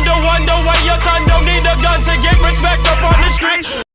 wonder, wonder why your son don't need a gun to get respect up on the street.